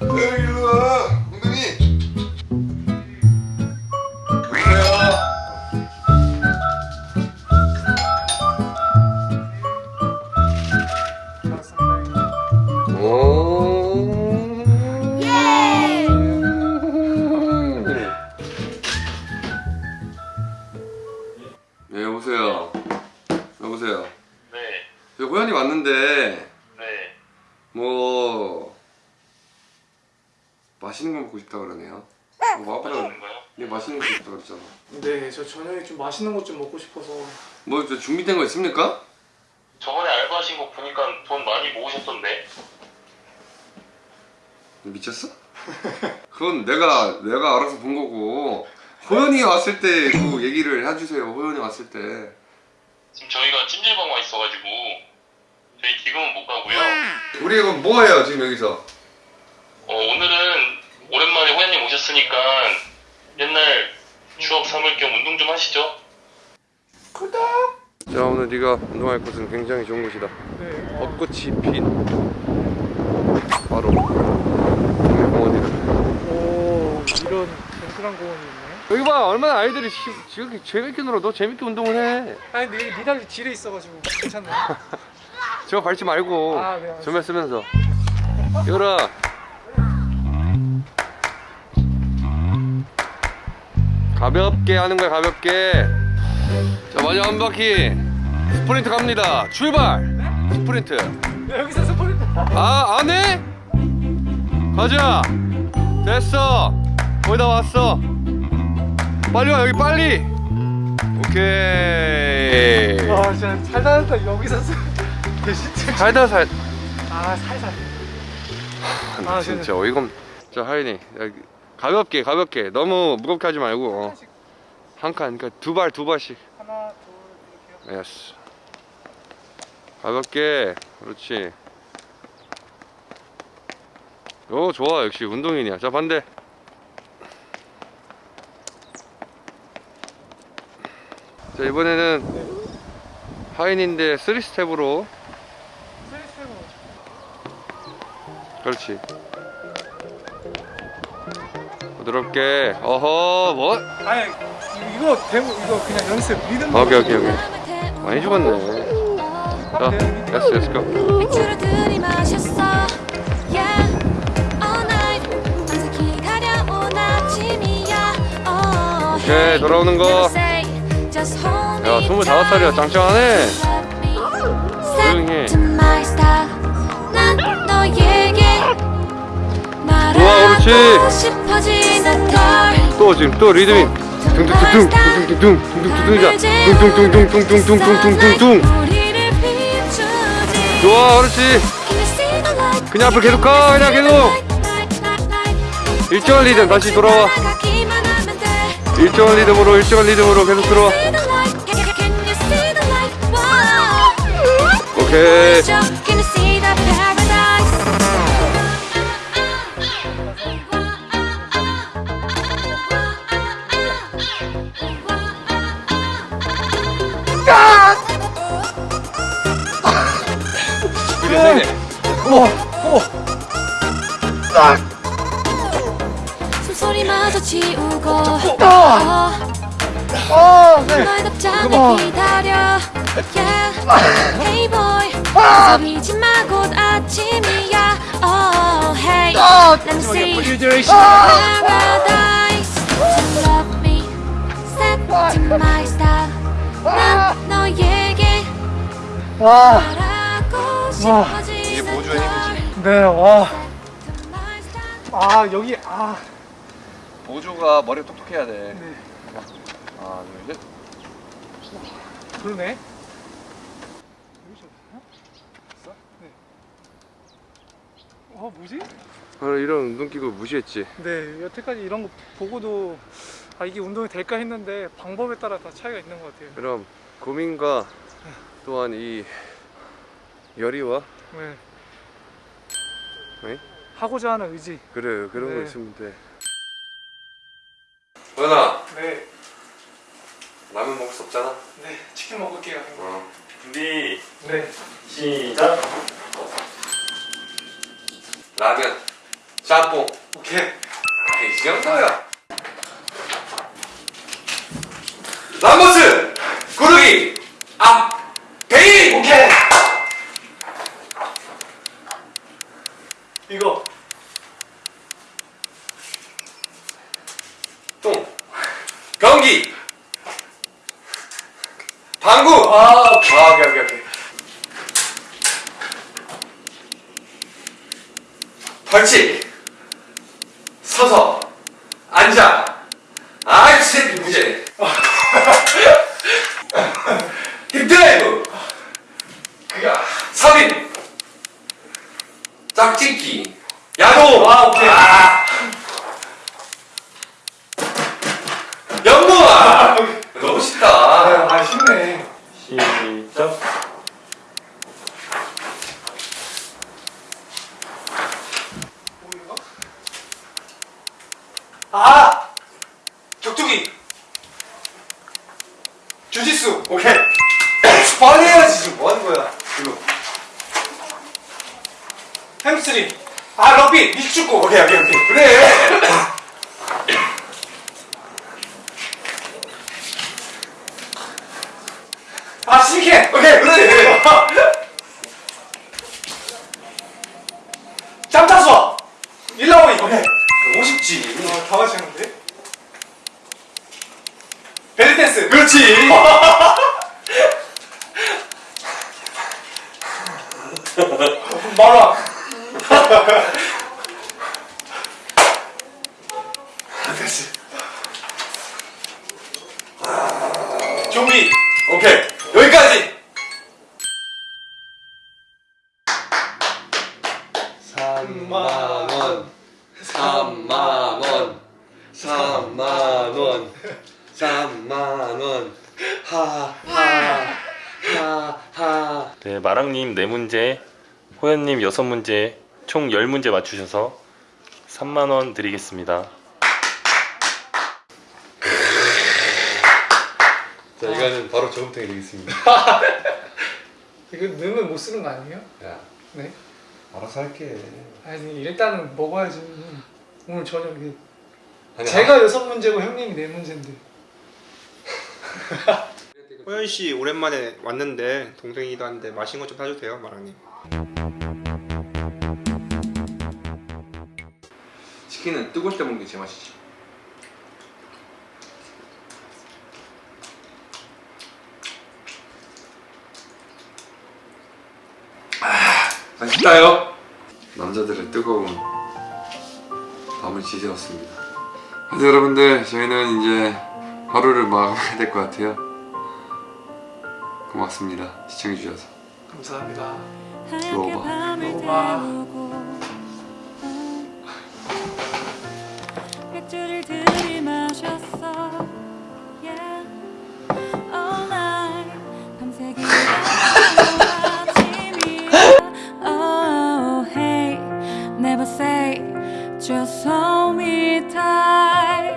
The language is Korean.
Yeah. 맛있는 거 먹고 싶다 그러네요. 뭐 아빠가 맛있는 거요? 네 맛있는 거 싶다 그랬잖아. 네, 저 저녁에 좀 맛있는 것 좀 먹고 싶어서. 뭐저 준비된 거 있습니까? 저번에 알바하신 거 보니까 돈 많이 모으셨던데. 미쳤어? 그건 내가 내가 알아서 본 거고 호연이 왔을 때 그 얘기를 해주세요. 호연이 왔을 때. 지금 저희가 찜질방 와 있어가지고 저희 지금은 못 가고요. 우리 이거 뭐 해요 지금 여기서? 어, 오늘은 오랜만에 호연님 오셨으니까 옛날 추억 삼을 겸 운동 좀 하시죠. 자 오늘 네가 운동할 곳은 굉장히 좋은 곳이다. 네. 어, 벚꽃이 핀 바로 동해공원이다. 오, 이런 든든한 공원이 있네. 여기 봐 얼마나 아이들이 시- 지금 재밌게 놀아. 너 재밌게 운동을 해. 아니, 근데 여기 지뢰 있어가지고 괜찮네. 저거 밟지 말고 아, 네. 전면 쓰면서 열아 가볍게 하는 거야 가볍게 자 마지막 한 바퀴 스프린트 갑니다 출발 스프린트 네, 여기서 스포츠. 아 안해? 가자 됐어 거의 다 왔어 빨리 와 여기 빨리 오케이 와, 진짜 살살살 여기서 스. 진짜. 살다 살 아, 살살. 아, 아, 진짜 어이가 없... 자 하인이 가볍게 가볍게. 너무 무겁게 하지 말고. 어. 한칸 그러니까 두 발 두 발씩. 하나, 둘, 이렇게요. yes. 가볍게. 그렇지. 오 좋아. 역시 운동인이야. 자 반대. 자 이번에는 하인인데 3스텝으로. 스트레스로. 그렇지 부드럽게. 어허 뭐? 아니 이거 데모 이거 그냥 연습 리듬 아, 오케이 오케이 오케이. 많이 죽었네. 자 let's let's go 오케이 돌아오는 거 야 25살이야. 짱짱하네. 그렇지. 또 지금 또 리듬이 둥둥둥둥 둥둥둥둥 둥둥둥둥이자 둥둥둥둥둥둥둥둥둥둥 우리를 비추지 좋아 그렇지? 그냥 앞으로 계속 가 그냥 계속 일정한 리듬 다시 돌아와. 일정한 리듬으로 일정한 리듬으로 계속 들어와. 오케이 너에게 와. 말하고 와. 이게 싶어지는 보조의 힘이지. 네, 와. 아, 여기, 아. 보조가 머리가 똑똑해야 돼 네. 하나 둘 셋 그러네. 여기서 어? 뭐지? 이런 운동기구 무시했지 네, 여태까지 이런 거 보고도 아 이게 운동이 될까 했는데 방법에 따라 다 차이가 있는 것 같아요. 그럼 고민과 또한 이 열의와 네. 네? 하고자 하는 의지. 그래 그런 거 네. 있으면 돼 호연아 네, 라면 먹을 수 없잖아 네, 치킨 먹을게요. 어. 준비 네, 시작. 라면 짬뽕. 오케이. 오케이, 이 정도야. 람버스! 구르기! 아! 베인! 오케이. 이거 똥. 경기! 방구! 아 오케이 아, 오케이, 오케이, 오케이. 벌칙! 서서! 앉아! 아이, 새끼 무죄! 힙드라이브! 삽입! 짝짓기! 야도! 아, 오케이. 아. 연무아! 너무 쉽다. 아, 아 쉽네. 아 격투기. 주짓수. 오케이. 빨리 해야지 지금 뭐 하는 거야? 이거. 햄스트링. 아 럭비. 미축구. 오케이 오케이 오케이. 그래. 댄스. 그렇지. 마라. 됐지. 좀비. 오케이 하 하. 하 하. 네, 마랑님 네 문제, 호연님 여섯 문제, 총 10문제 맞추셔서 3만 원 드리겠습니다. 자 이거는 바로 저금통이 되겠습니다. 이거 넣으면 못 쓰는 거 아니에요? 야 네. 알아서 할게. 아니 일단은 먹어야지. 오늘 저녁에. 아니, 제가 여섯 문제고 형님이 네 문제인데. 호연 씨 오랜만에 왔는데 동생이기도 한데 맛있는 거 좀 사주세요, 마랑님. 치킨은 뜨거울 때 먹는 게 제일 맛있지. 아, 맛있다요. 남자들의 뜨거운 밤을 지새웠습니다. 여러분들 저희는 이제 하루를 마감해야 될 것 같아요. 고맙습니다. 시청해주셔서. 감사합니다. 로마 로마 Just hold me tight.